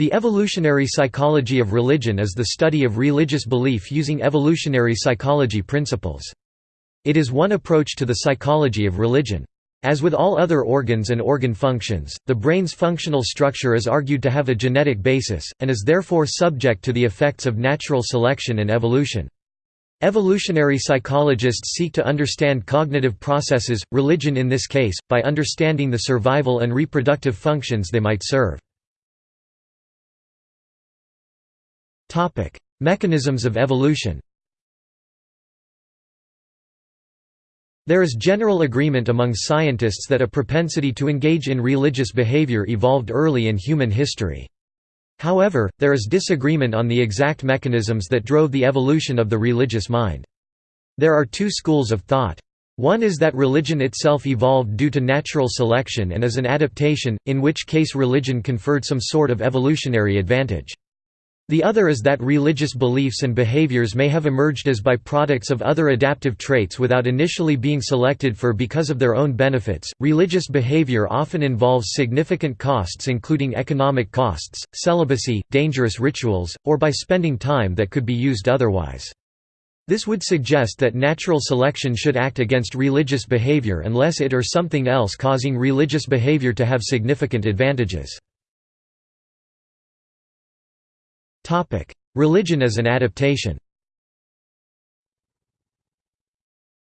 The evolutionary psychology of religion is the study of religious belief using evolutionary psychology principles. It is one approach to the psychology of religion. As with all other organs and organ functions, the brain's functional structure is argued to have a genetic basis, and is therefore subject to the effects of natural selection and evolution. Evolutionary psychologists seek to understand cognitive processes, religion in this case, by understanding the survival and reproductive functions they might serve. Topic: Mechanisms of evolution. There is general agreement among scientists that a propensity to engage in religious behavior evolved early in human history. However, there is disagreement on the exact mechanisms that drove the evolution of the religious mind. There are two schools of thought. One is that religion itself evolved due to natural selection and is an adaptation, in which case religion conferred some sort of evolutionary advantage. The other is that religious beliefs and behaviors may have emerged as byproducts of other adaptive traits without initially being selected for because of their own benefits. Religious behavior often involves significant costs, including economic costs, celibacy, dangerous rituals, or by spending time that could be used otherwise. This would suggest that natural selection should act against religious behavior unless it or something else causing religious behavior to have significant advantages. Religion as an adaptation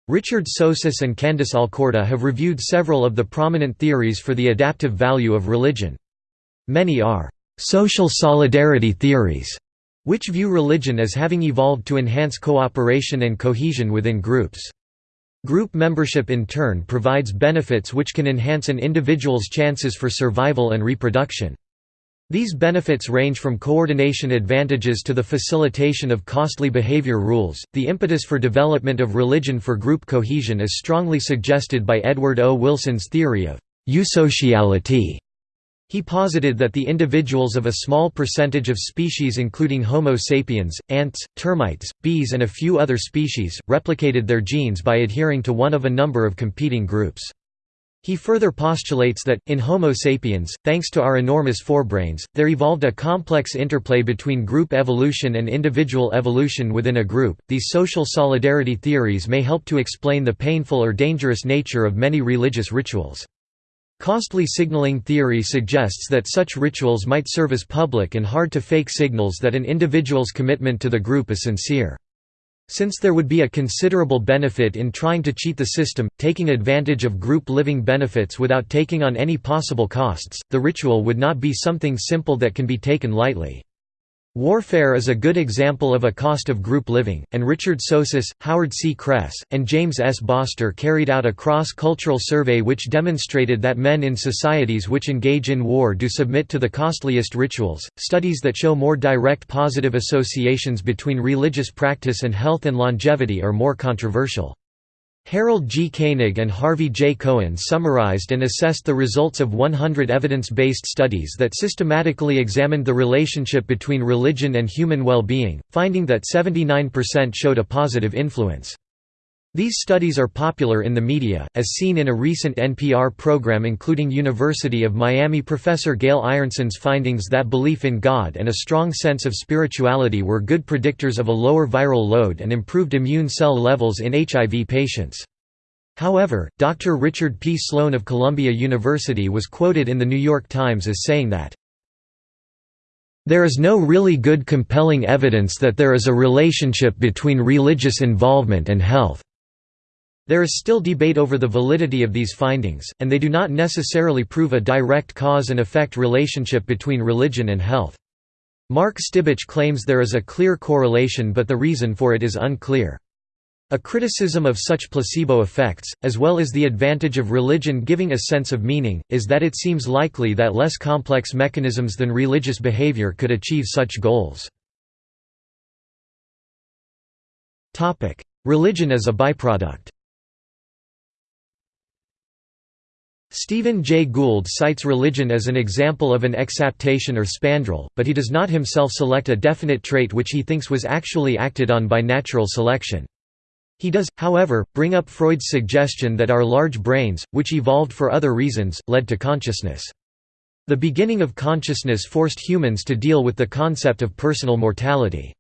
Richard Sosis and Candice Alcorta have reviewed several of the prominent theories for the adaptive value of religion. Many are «social solidarity theories», which view religion as having evolved to enhance cooperation and cohesion within groups. Group membership in turn provides benefits which can enhance an individual's chances for survival and reproduction. These benefits range from coordination advantages to the facilitation of costly behavior rules. The impetus for development of religion for group cohesion is strongly suggested by Edward O. Wilson's theory of eusociality. He posited that the individuals of a small percentage of species including Homo sapiens, ants, termites, bees and a few other species, replicated their genes by adhering to one of a number of competing groups. He further postulates that, in Homo sapiens, thanks to our enormous forebrains, there evolved a complex interplay between group evolution and individual evolution within a group. These social solidarity theories may help to explain the painful or dangerous nature of many religious rituals. Costly signaling theory suggests that such rituals might serve as public and hard-to-fake signals that an individual's commitment to the group is sincere. Since there would be a considerable benefit in trying to cheat the system, taking advantage of group living benefits without taking on any possible costs, the ritual would not be something simple that can be taken lightly. Warfare is a good example of a cost of group living, and Richard Sosis, Howard C. Kress, and James S. Boster carried out a cross-cultural survey which demonstrated that men in societies which engage in war do submit to the costliest rituals. Studies that show more direct positive associations between religious practice and health and longevity are more controversial. Harold G. Koenig and Harvey J. Cohen summarized and assessed the results of 100 evidence-based studies that systematically examined the relationship between religion and human well-being, finding that 79% showed a positive influence. These studies are popular in the media, as seen in a recent NPR program including University of Miami professor Gail Ironson's findings that belief in God and a strong sense of spirituality were good predictors of a lower viral load and improved immune cell levels in HIV patients. However, Dr. Richard P. Sloan of Columbia University was quoted in The New York Times as saying that, there is no really good compelling evidence that there is a relationship between religious involvement and health. There is still debate over the validity of these findings, and they do not necessarily prove a direct cause and effect relationship between religion and health. Mark Stibich claims there is a clear correlation but the reason for it is unclear. A criticism of such placebo effects, as well as the advantage of religion giving a sense of meaning, is that it seems likely that less complex mechanisms than religious behavior could achieve such goals. Religion as a byproduct Stephen Jay Gould cites religion as an example of an exaptation or spandrel, but he does not himself select a definite trait which he thinks was actually acted on by natural selection. He does, however, bring up Freud's suggestion that our large brains, which evolved for other reasons, led to consciousness. The beginning of consciousness forced humans to deal with the concept of personal mortality.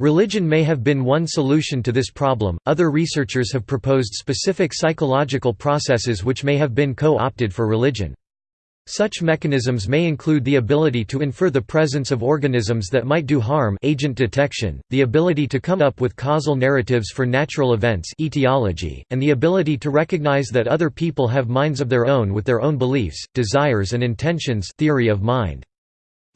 Religion may have been one solution to this problem. Other researchers have proposed specific psychological processes which may have been co opted for religion. Such mechanisms may include the ability to infer the presence of organisms that might do harm agent detection, the ability to come up with causal narratives for natural events etiology, and the ability to recognize that other people have minds of their own with their own beliefs, desires and intentions theory of mind.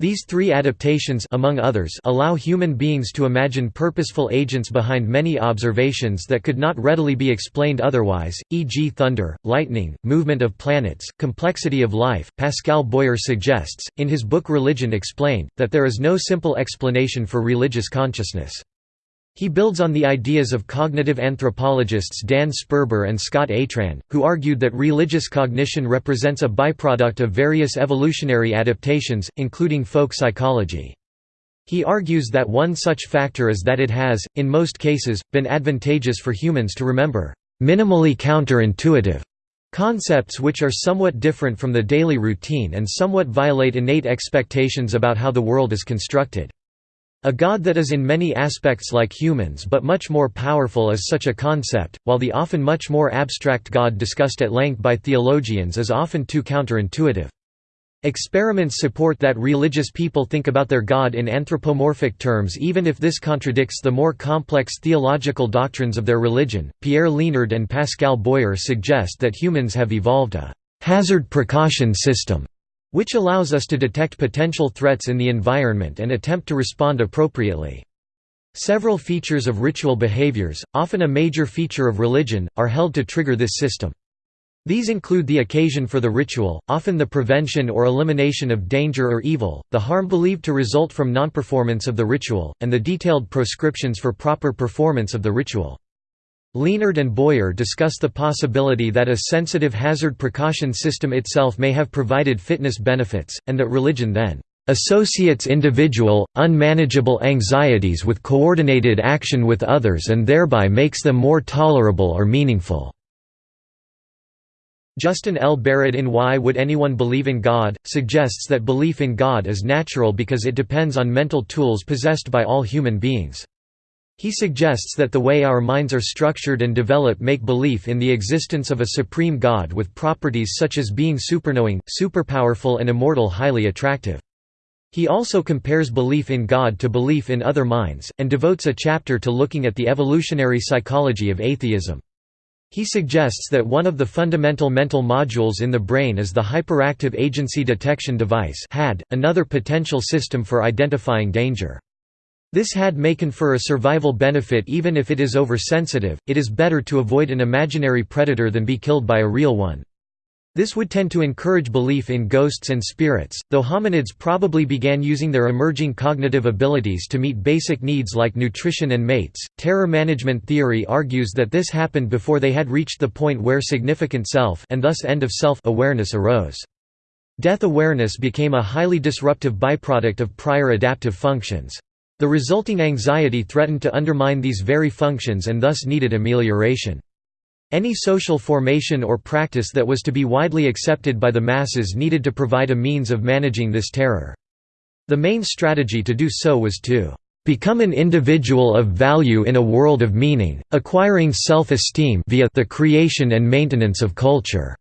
These three adaptations among others allow human beings to imagine purposeful agents behind many observations that could not readily be explained otherwise, e.g. thunder, lightning, movement of planets, complexity of life. Pascal Boyer suggests, in his book Religion Explained, that there is no simple explanation for religious consciousness. He builds on the ideas of cognitive anthropologists Dan Sperber and Scott Atran, who argued that religious cognition represents a byproduct of various evolutionary adaptations, including folk psychology. He argues that one such factor is that it has, in most cases, been advantageous for humans to remember minimally counterintuitive concepts which are somewhat different from the daily routine and somewhat violate innate expectations about how the world is constructed. A god that is in many aspects like humans but much more powerful is such a concept, while the often much more abstract god discussed at length by theologians is often too counterintuitive. Experiments support that religious people think about their God in anthropomorphic terms even if this contradicts the more complex theological doctrines of their religion. Pierre Liénard and Pascal Boyer suggest that humans have evolved a hazard precaution system which allows us to detect potential threats in the environment and attempt to respond appropriately. Several features of ritual behaviors, often a major feature of religion, are held to trigger this system. These include the occasion for the ritual, often the prevention or elimination of danger or evil, the harm believed to result from non-performance of the ritual, and the detailed proscriptions for proper performance of the ritual. Liénard and Boyer discuss the possibility that a sensitive hazard precaution system itself may have provided fitness benefits, and that religion then associates individual, unmanageable anxieties with coordinated action with others and thereby makes them more tolerable or meaningful." Justin L. Barrett in Why Would Anyone Believe in God? suggests that belief in God is natural because it depends on mental tools possessed by all human beings. He suggests that the way our minds are structured and develop make belief in the existence of a supreme God with properties such as being superknowing, superpowerful and immortal highly attractive. He also compares belief in God to belief in other minds, and devotes a chapter to looking at the evolutionary psychology of atheism. He suggests that one of the fundamental mental modules in the brain is the Hyperactive Agency Detection Device had another potential system for identifying danger. This HADD may confer a survival benefit even if it is oversensitive, it is better to avoid an imaginary predator than be killed by a real one. This would tend to encourage belief in ghosts and spirits, though hominids probably began using their emerging cognitive abilities to meet basic needs like nutrition and mates. Terror management theory argues that this happened before they had reached the point where significant self and thus end of self awareness arose. Death awareness became a highly disruptive byproduct of prior adaptive functions. The resulting anxiety threatened to undermine these very functions and thus needed amelioration. Any social formation or practice that was to be widely accepted by the masses needed to provide a means of managing this terror. The main strategy to do so was to become an individual of value in a world of meaning, acquiring self-esteem via the creation and maintenance of culture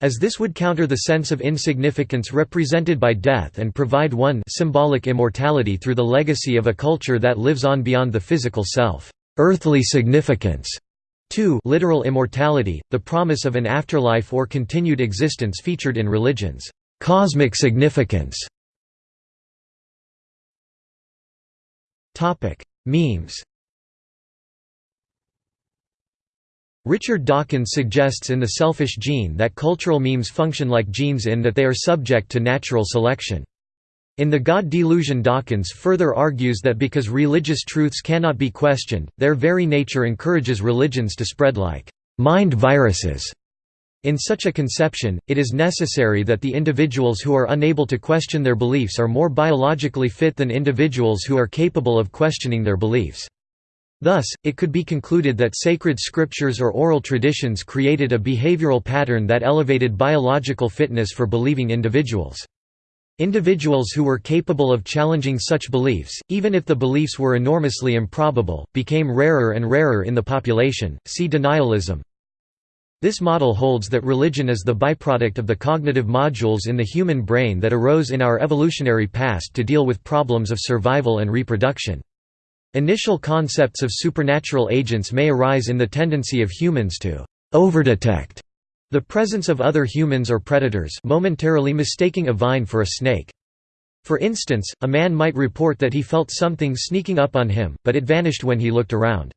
as this would counter the sense of insignificance represented by death and provide one symbolic immortality through the legacy of a culture that lives on beyond the physical self earthly significance. 2 literal immortality, the promise of an afterlife or continued existence featured in religions cosmic significance. Topic: Memes Richard Dawkins suggests in The Selfish Gene that cultural memes function like genes in that they are subject to natural selection. In The God Delusion Dawkins further argues that because religious truths cannot be questioned, their very nature encourages religions to spread like mind viruses. In such a conception, it is necessary that the individuals who are unable to question their beliefs are more biologically fit than individuals who are capable of questioning their beliefs. Thus, it could be concluded that sacred scriptures or oral traditions created a behavioral pattern that elevated biological fitness for believing individuals. Individuals who were capable of challenging such beliefs, even if the beliefs were enormously improbable, became rarer and rarer in the population. See denialism. This model holds that religion is the byproduct of the cognitive modules in the human brain that arose in our evolutionary past to deal with problems of survival and reproduction. Initial concepts of supernatural agents may arise in the tendency of humans to overdetect the presence of other humans or predators momentarily mistaking a vine for a snake. For instance, a man might report that he felt something sneaking up on him, but it vanished when he looked around.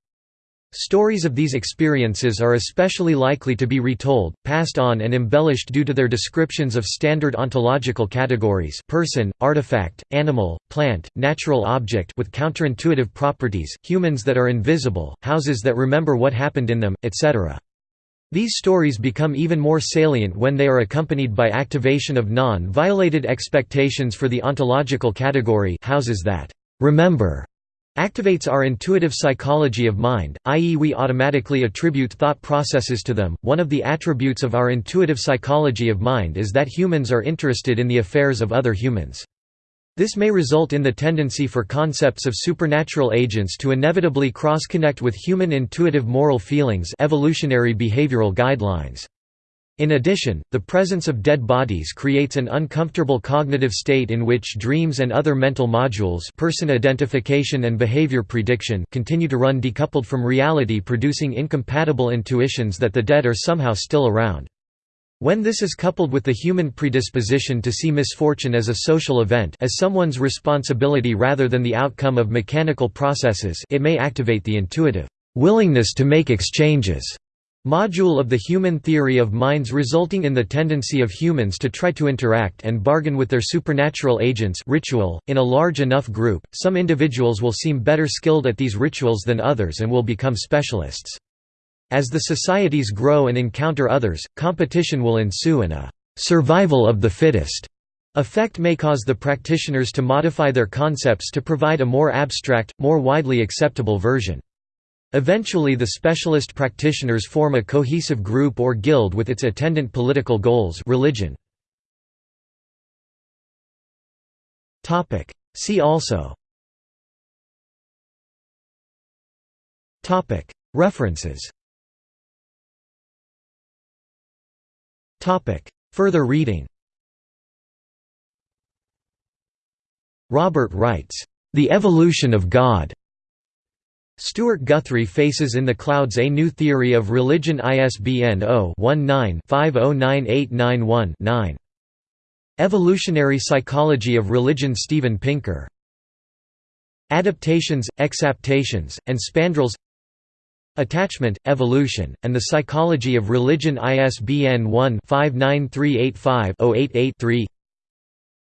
Stories of these experiences are especially likely to be retold, passed on and embellished due to their descriptions of standard ontological categories person, artifact, animal, plant, natural object with counterintuitive properties, humans that are invisible, houses that remember what happened in them, etc. These stories become even more salient when they are accompanied by activation of non-violated expectations for the ontological category houses that remember activates our intuitive psychology of mind, i.e., we automatically attribute thought processes to them. One of the attributes of our intuitive psychology of mind is that humans are interested in the affairs of other humans. This may result in the tendency for concepts of supernatural agents to inevitably cross-connect with human intuitive moral feelings evolutionary behavioral guidelines. In addition, the presence of dead bodies creates an uncomfortable cognitive state in which dreams and other mental modules person identification and behavior prediction continue to run decoupled from reality producing incompatible intuitions that the dead are somehow still around. When this is coupled with the human predisposition to see misfortune as a social event as someone's responsibility rather than the outcome of mechanical processes it may activate the intuitive willingness to make exchanges module of the human theory of minds resulting in the tendency of humans to try to interact and bargain with their supernatural agents ritual. .In a large enough group, some individuals will seem better skilled at these rituals than others and will become specialists. As the societies grow and encounter others, competition will ensue and a «survival of the fittest» effect may cause the practitioners to modify their concepts to provide a more abstract, more widely acceptable version. Eventually the specialist practitioners form a cohesive group or guild with its attendant political goals religion. See also. References. Further reading. Robert Wright's, "...the evolution of God." Stewart Guthrie Faces in the Clouds A New Theory of Religion ISBN 0-19-509891-9. Evolutionary Psychology of Religion Steven Pinker. Adaptations, Exaptations, and Spandrels Attachment, Evolution, and the Psychology of Religion ISBN 1-59385-088-3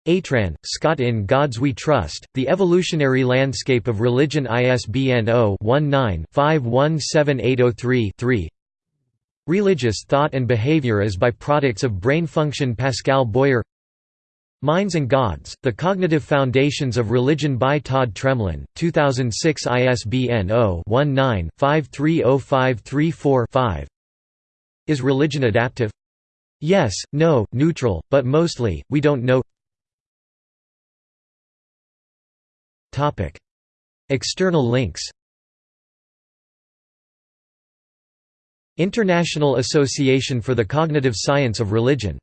Atran, Scott In Gods We Trust, The Evolutionary Landscape of Religion ISBN 0-19-517803-3 Religious Thought and Behavior as Byproducts of Brain Function Pascal Boyer. Minds and Gods, The Cognitive Foundations of Religion by Todd Tremlin, 2006 ISBN 0-19-530534-5 Is religion adaptive? Yes, no, neutral, but mostly, we don't know External links International Association for the Cognitive Science of Religion